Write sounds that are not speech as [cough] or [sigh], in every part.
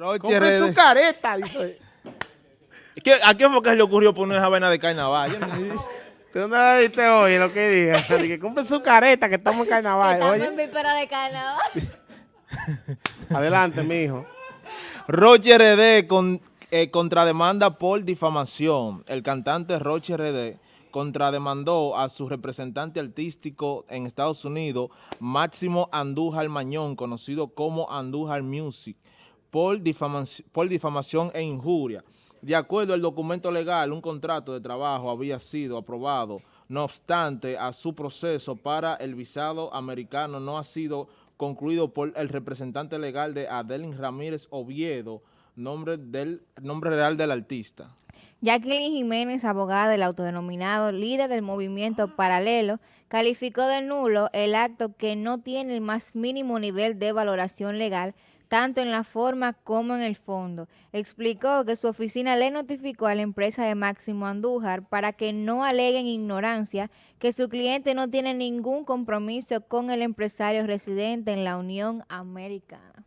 Compre su careta, dice. ¿Qué, ¿A quién fue que se le ocurrió poner esa vaina de carnaval? [laughs] ¿Tú no viste hoy lo que diga? [laughs] Que compre su careta, que estamos en [laughs] carnaval. Estamos Oye, en víspera de carnaval. adelante, mijo. Roche RD con, eh, contrademanda por difamación. El cantante Roche RD contrademandó a su representante artístico en Estados Unidos, Máximo Andújar Mañón, conocido como Andújar Music, por difamación, por difamación e injuria. De acuerdo al documento legal, un contrato de trabajo había sido aprobado. No obstante, a su proceso para el visado americano no ha sido concluido por el representante legal de Adelín Ramírez Oviedo, nombre, del, nombre real del artista. Jacqueline Jiménez, abogada del autodenominado líder del movimiento paralelo, calificó de nulo el acto que no tiene el más mínimo nivel de valoración legal, tanto en la forma como en el fondo. Explicó que su oficina le notificó a la empresa de Máximo Andújar para que no aleguen ignorancia que su cliente no tiene ningún compromiso con el empresario residente en la Unión Americana.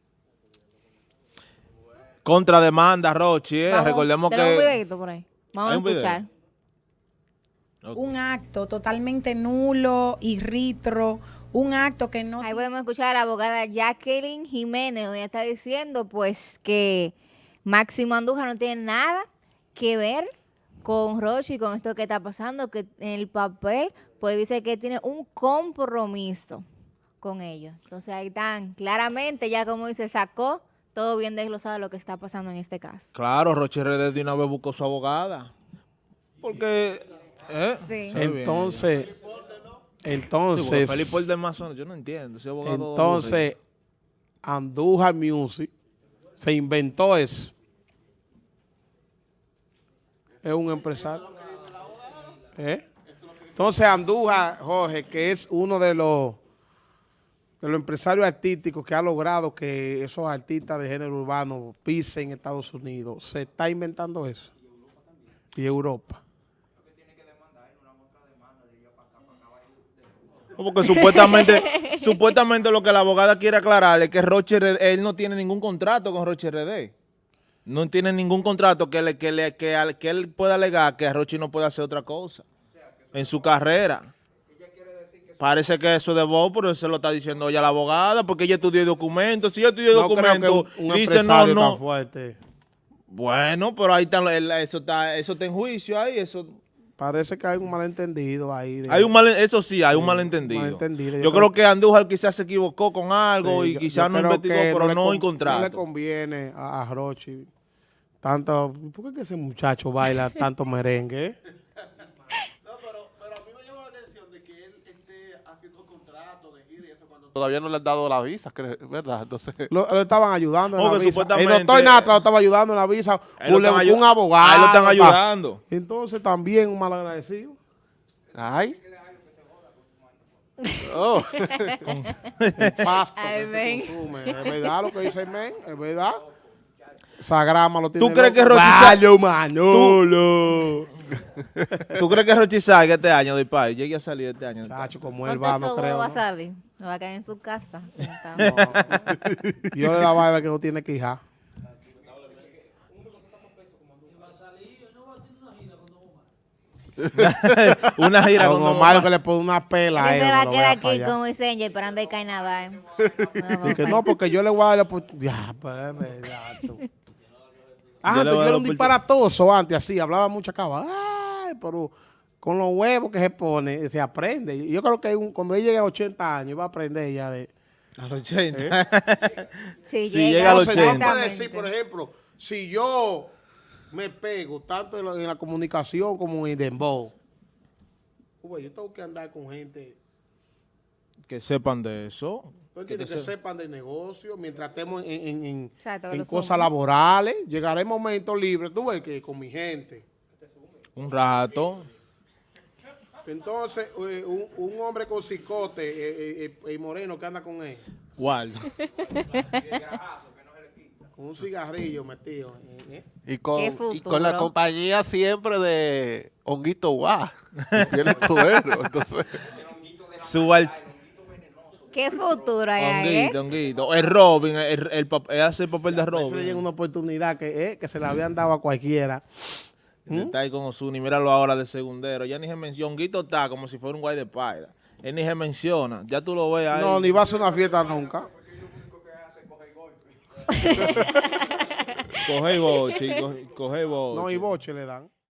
Contrademanda, Roche, eh, recordemos un que... videito por ahí. Vamos ¿Hay a video? Un acto totalmente nulo y ritro, un acto que no... Ahí podemos escuchar a la abogada Jacqueline Jiménez, donde ella está diciendo pues que Máximo Andújar no tiene nada que ver con Roche y con esto que está pasando, que en el papel pues dice que tiene un compromiso con ellos. Entonces ahí están, claramente ya como dice, sacó todo bien desglosado lo que está pasando en este caso. Claro, Roche RD de una vez buscó su abogada. Porque... ¿eh? Sí. Entonces, Sí, entonces, Felipe el de Mazo, yo no entiendo, ese abogado... entonces, Andújar Music se inventó eso. Es un empresario. ¿Eh? Entonces, Andújar, Jorge, que es uno de los de los empresarios artísticos que ha logrado que esos artistas de género urbano pisen Estados Unidos, se está inventando eso. Y Europa. Porque supuestamente, [laughs] supuestamente lo que la abogada quiere aclarar es que Roche RD, él no tiene ningún contrato con Roche RD. No tiene ningún contrato que, le, que, le, que, al- que él pueda alegar que Roche no puede hacer otra cosa en su carrera. Parece que eso de vos, pero se lo está diciendo ella la abogada, porque ella estudió documentos. Si ella estudió No creo que documentos, un, un dice no, tan no. fuerte. Bueno, pero ahí está, eso está, eso está en juicio ahí, eso... Parece que hay un malentendido ahí. de- Hay un mal, eso sí, hay un malentendido. malentendido. Yo, Yo creo que Andújar quizás se equivocó con algo Sí, y quizás no investigó, pero no. No le conviene a, a Rochi tanto. ¿Por qué ese muchacho baila tanto merengue? Todavía no le han dado la visa, ¿verdad? Entonces, Lo, lo estaban ayudando en la visa. El supuestamente- doctor Natra lo estaba ayudando en la visa. Un, abogado. ahí lo están pa- ayudando. Entonces también un malagradecido. ay. Oh, pasto Ay, que se [laughs] consume. Es verdad lo que dice el men, es verdad. Esa grama lo tiene ¿Tú crees que Rochi Vale, sa- Manolo. ¿Tú crees que Rochi salga este año del país? Llegue a salir este año. Chacho, como él ¿Cuánto va, no creo. va a ¿no? salir? No va a caer en su casa. [laughs] Yo le daba a ver que no tiene que hija. [laughs] Una gira con Don Omar que le pone una pela a Él se va a quedar aquí como dice Angel, esperando el carnaval. [laughs] No, porque yo le voy a dar la oportunidad. Ya, pues es verdad. tú. Ah, Yo yo era un disparatoso antes, así, hablaba mucha cava. Ay, pero con los huevos que se pone, se aprende. Yo creo que un- cuando él llegue a 80 años, va a aprender ya de... A los 80. Si, Si llega a los Entonces, no 80. puede decir, por ejemplo, si yo me pego tanto en la, en la comunicación como en Dembow, uy, yo tengo que andar con gente Que sepan de eso. ¿Tú entiendes? que sepan de negocio, mientras estemos en, cosas laborales, llegaré el momento libre, tú ves que con mi gente. Un rato. Entonces, eh, un, un hombre con cicote eh, eh, eh, y moreno que anda con él, Waldo. con un cigarrillo metido. eh, eh. y, con, y con la compañía siempre de Honguito Guá, fiel escudero. Entonces, Su ¿Qué futuro hay ahí, eh? Honguito, honguito. El Robin, el, el, pap- él hace el papel de A veces le llega Robin. una oportunidad que, eh, que se la habían dado a cualquiera. ¿Mm? Está ahí con Osuni, míralo ahora de segundero. Ya ni se menciona. Honguito está como si fuera un guay de paida. Él ni se menciona. Ya tú lo ves ahí. No, ni va a hacer una fiesta nunca. [laughs] Coge y boche, y coge, coge y boche. No, y boche le dan.